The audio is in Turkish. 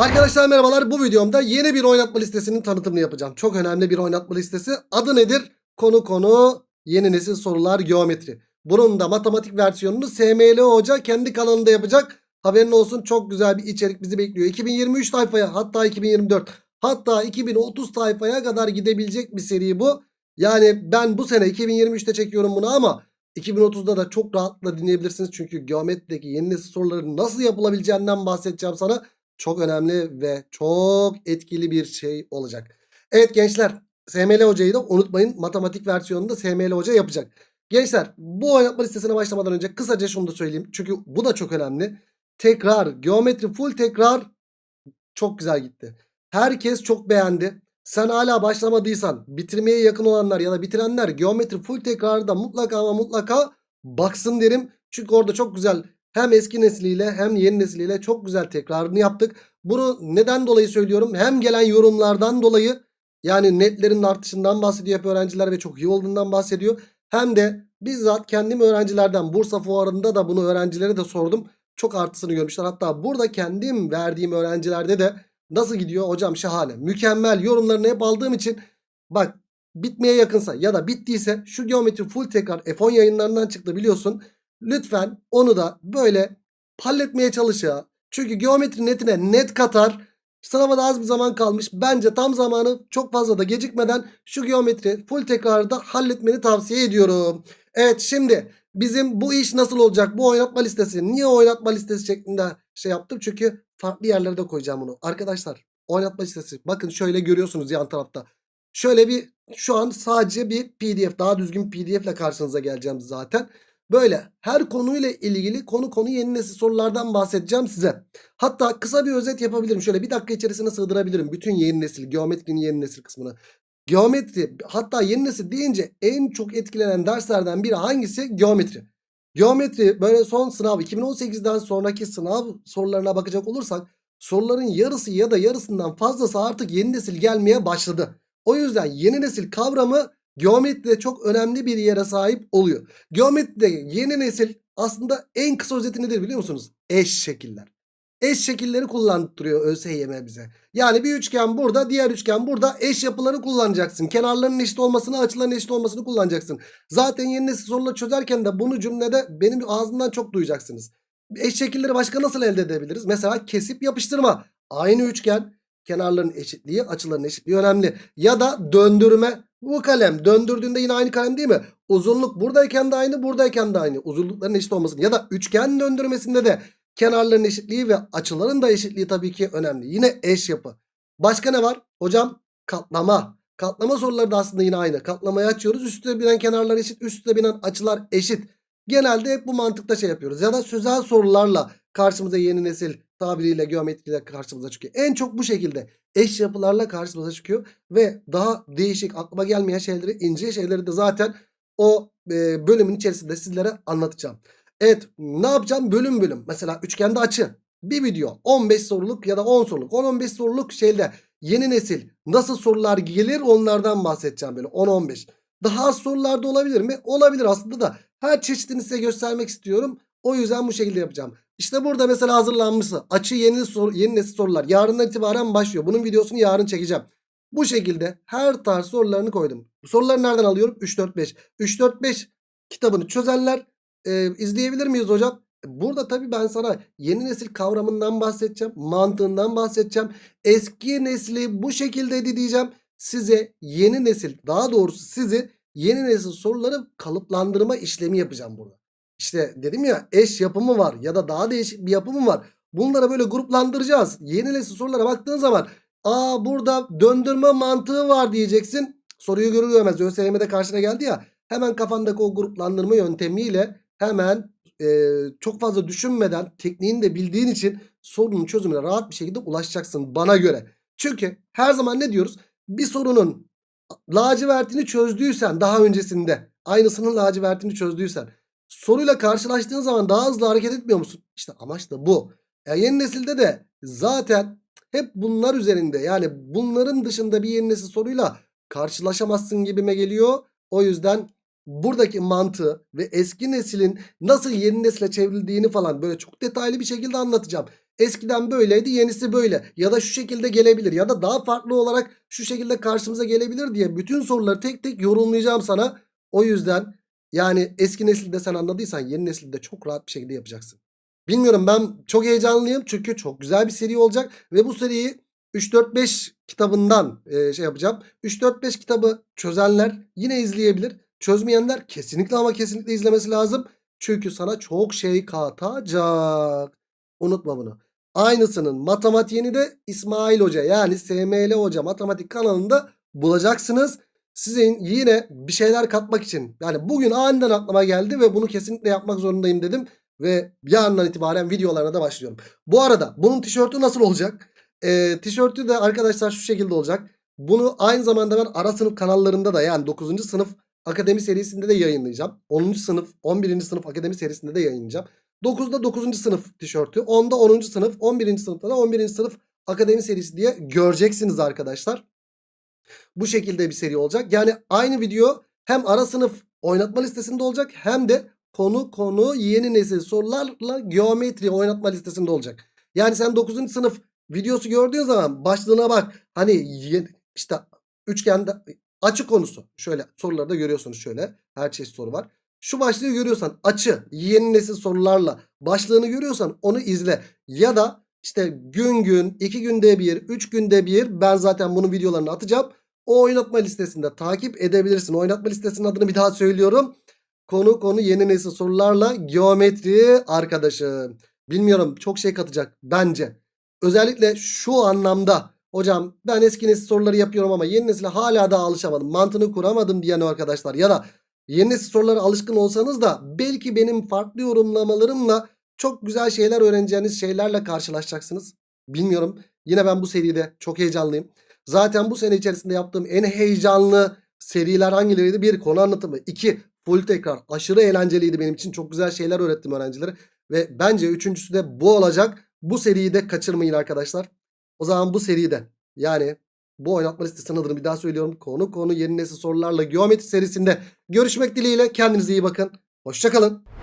Arkadaşlar merhabalar. Bu videomda yeni bir oynatma listesinin tanıtımını yapacağım. Çok önemli bir oynatma listesi. Adı nedir? Konu konu yeni nesil sorular geometri. Bunun da matematik versiyonunu SML Hoca kendi kanalında yapacak. Haberin olsun çok güzel bir içerik bizi bekliyor. 2023 sayfaya hatta 2024 hatta 2030 sayfaya kadar gidebilecek bir seri bu. Yani ben bu sene 2023'te çekiyorum bunu ama 2030'da da çok rahatla dinleyebilirsiniz. Çünkü geometrideki yeni nesil soruların nasıl yapılabileceğinden bahsedeceğim sana. Çok önemli ve çok etkili bir şey olacak. Evet gençler SML hocayı da unutmayın. Matematik versiyonunda SML hoca yapacak. Gençler bu oynatma listesine başlamadan önce kısaca şunu da söyleyeyim. Çünkü bu da çok önemli. Tekrar geometri full tekrar çok güzel gitti. Herkes çok beğendi. Sen hala başlamadıysan bitirmeye yakın olanlar ya da bitirenler geometri full tekrarda mutlaka ama mutlaka baksın derim. Çünkü orada çok güzel hem eski nesliyle hem yeni nesliyle çok güzel tekrarını yaptık. Bunu neden dolayı söylüyorum? Hem gelen yorumlardan dolayı yani netlerin artışından bahsediyor hep öğrenciler ve çok iyi olduğundan bahsediyor. Hem de bizzat kendim öğrencilerden Bursa fuarında da bunu öğrencilere de sordum. Çok artısını görmüşler. Hatta burada kendim verdiğim öğrencilerde de nasıl gidiyor hocam şahane. Mükemmel yorumlarını hep aldığım için bak bitmeye yakınsa ya da bittiyse şu geometri full tekrar F10 yayınlarından çıktı biliyorsun. Lütfen onu da böyle halletmeye çalış ya. Çünkü geometri netine net katar. Sınava da az bir zaman kalmış. Bence tam zamanı çok fazla da gecikmeden şu geometri full tekrarda halletmeni tavsiye ediyorum. Evet şimdi bizim bu iş nasıl olacak? Bu oynatma listesi. Niye oynatma listesi şeklinde şey yaptım? Çünkü farklı yerlere de koyacağım bunu. Arkadaşlar oynatma listesi. Bakın şöyle görüyorsunuz yan tarafta. Şöyle bir şu an sadece bir pdf daha düzgün pdf ile karşınıza geleceğim zaten. Böyle her konuyla ilgili konu konu yeni nesil sorulardan bahsedeceğim size. Hatta kısa bir özet yapabilirim. Şöyle bir dakika içerisine sığdırabilirim. Bütün yeni nesil, geometrinin yeni nesil kısmını. Geometri hatta yeni nesil deyince en çok etkilenen derslerden biri hangisi? Geometri. Geometri böyle son sınav 2018'den sonraki sınav sorularına bakacak olursak soruların yarısı ya da yarısından fazlası artık yeni nesil gelmeye başladı. O yüzden yeni nesil kavramı geometride çok önemli bir yere sahip oluyor. Geometride yeni nesil aslında en kısa özeti nedir biliyor musunuz? Eş şekiller. Eş şekilleri kullandırıyor ÖSYM bize. Yani bir üçgen burada diğer üçgen burada eş yapıları kullanacaksın. Kenarların eşit olmasını açıların eşit olmasını kullanacaksın. Zaten yeni nesil soruları çözerken de bunu cümlede benim ağzımdan çok duyacaksınız. Eş şekilleri başka nasıl elde edebiliriz? Mesela kesip yapıştırma. Aynı üçgen kenarların eşitliği açıların eşitliği önemli. Ya da döndürme bu kalem döndürdüğünde yine aynı kalem değil mi? Uzunluk buradayken de aynı buradayken de aynı. Uzunlukların eşit olmasını ya da üçgen döndürmesinde de kenarların eşitliği ve açıların da eşitliği tabii ki önemli. Yine eş yapı. Başka ne var? Hocam katlama. Katlama soruları da aslında yine aynı. Katlamayı açıyoruz. Üstüne binen kenarlar eşit. Üstüne binen açılar eşit. Genelde hep bu mantıkta şey yapıyoruz. Ya da sözel sorularla karşımıza yeni nesil tabiriyle geometriyle karşımıza çıkıyor. En çok bu şekilde eş yapılarla karşımıza çıkıyor. Ve daha değişik aklıma gelmeyen şeyleri ince şeyleri de zaten o e, bölümün içerisinde sizlere anlatacağım. Evet ne yapacağım bölüm bölüm. Mesela üçgende açı. Bir video 15 soruluk ya da 10 soruluk 10-15 soruluk şeyle yeni nesil nasıl sorular gelir onlardan bahsedeceğim böyle 10-15. Daha az sorularda olabilir mi? Olabilir aslında da her çeşidini size göstermek istiyorum. O yüzden bu şekilde yapacağım. İşte burada mesela hazırlanmışı. Açı yeni, soru, yeni nesil sorular. Yarından itibaren başlıyor. Bunun videosunu yarın çekeceğim. Bu şekilde her tarz sorularını koydum. Bu soruları nereden alıyorum? 3-4-5. 3-4-5 kitabını çözenler e, izleyebilir miyiz hocam? Burada tabii ben sana yeni nesil kavramından bahsedeceğim. Mantığından bahsedeceğim. Eski nesli bu şekilde diyeceğim. Size yeni nesil daha doğrusu sizi yeni nesil soruları kalıplandırma işlemi yapacağım burada. İşte dedim ya eş yapımı var ya da daha değişik bir yapımı var. Bunlara böyle gruplandıracağız. Yeni nesil sorulara baktığın zaman aa burada döndürme mantığı var diyeceksin. Soruyu görür görmez ÖSYM'de karşına geldi ya. Hemen kafandaki o gruplandırma yöntemiyle hemen e, çok fazla düşünmeden tekniğini de bildiğin için sorunun çözümüne rahat bir şekilde ulaşacaksın bana göre. Çünkü her zaman ne diyoruz? Bir sorunun lacivertini çözdüysen daha öncesinde aynısının lacivertini çözdüysen soruyla karşılaştığın zaman daha hızlı hareket etmiyor musun? İşte amaç da bu. E, yeni nesilde de zaten hep bunlar üzerinde yani bunların dışında bir yeni nesil soruyla karşılaşamazsın gibime geliyor. O yüzden buradaki mantığı ve eski neslin nasıl yeni nesile çevrildiğini falan böyle çok detaylı bir şekilde anlatacağım. eskiden böyleydi yenisi böyle ya da şu şekilde gelebilir ya da daha farklı olarak şu şekilde karşımıza gelebilir diye bütün soruları tek tek yorumlayacağım sana. O yüzden yani eski nesilde sen anladıysan yeni nesilde çok rahat bir şekilde yapacaksın. Bilmiyorum ben çok heyecanlıyım çünkü çok güzel bir seri olacak ve bu seriyi 3-4-5 kitabından e, şey yapacağım. 3-4-5 kitabı çözenler yine izleyebilir. Çözmeyenler kesinlikle ama kesinlikle izlemesi lazım. Çünkü sana çok şey katacak. Unutma bunu. Aynısının matematiğini de İsmail Hoca yani SML Hoca matematik kanalında bulacaksınız. Sizin yine bir şeyler katmak için yani bugün aniden aklıma geldi ve bunu kesinlikle yapmak zorundayım dedim. Ve yarından itibaren videolarına da başlıyorum. Bu arada bunun tişörtü nasıl olacak? Ee, tişörtü de arkadaşlar şu şekilde olacak. Bunu aynı zamanda ben ara sınıf kanallarında da yani 9. sınıf akademi serisinde de yayınlayacağım. 10. sınıf 11. sınıf akademi serisinde de yayınlayacağım. 9'da 9. sınıf tişörtü. 10'da 10. sınıf. 11. sınıfta da 11. sınıf akademi serisi diye göreceksiniz arkadaşlar. Bu şekilde bir seri olacak. Yani aynı video hem ara sınıf oynatma listesinde olacak hem de konu konu yeni nesil sorularla geometri oynatma listesinde olacak. Yani sen 9. sınıf videosu gördüğün zaman başlığına bak. Hani işte üçgende açı konusu. Şöyle soruları da görüyorsunuz şöyle. Her çeşit soru var. Şu başlığı görüyorsan açı yeni nesil sorularla başlığını görüyorsan onu izle. Ya da işte gün gün, iki günde bir, üç günde bir ben zaten bunun videolarını atacağım. O oynatma listesinde takip edebilirsin. Oynatma listesinin adını bir daha söylüyorum. Konu konu yeni nesil sorularla geometri arkadaşım. Bilmiyorum çok şey katacak bence. Özellikle şu anlamda hocam ben eski nesil soruları yapıyorum ama yeni nesile hala da alışamadım. Mantığını kuramadım diyen arkadaşlar ya da yeni nesil sorulara alışkın olsanız da belki benim farklı yorumlamalarımla çok güzel şeyler öğreneceğiniz şeylerle karşılaşacaksınız. Bilmiyorum. Yine ben bu seride çok heyecanlıyım. Zaten bu sene içerisinde yaptığım en heyecanlı seriler hangileriydi? Bir konu anlatımı. iki full tekrar. Aşırı eğlenceliydi benim için. Çok güzel şeyler öğrettim öğrencilere. Ve bence üçüncüsü de bu olacak. Bu seriyi de kaçırmayın arkadaşlar. O zaman bu seride yani bu oynatma listesinin adını bir daha söylüyorum. Konu konu yeni nesil sorularla geometri serisinde görüşmek dileğiyle. Kendinize iyi bakın. Hoşçakalın.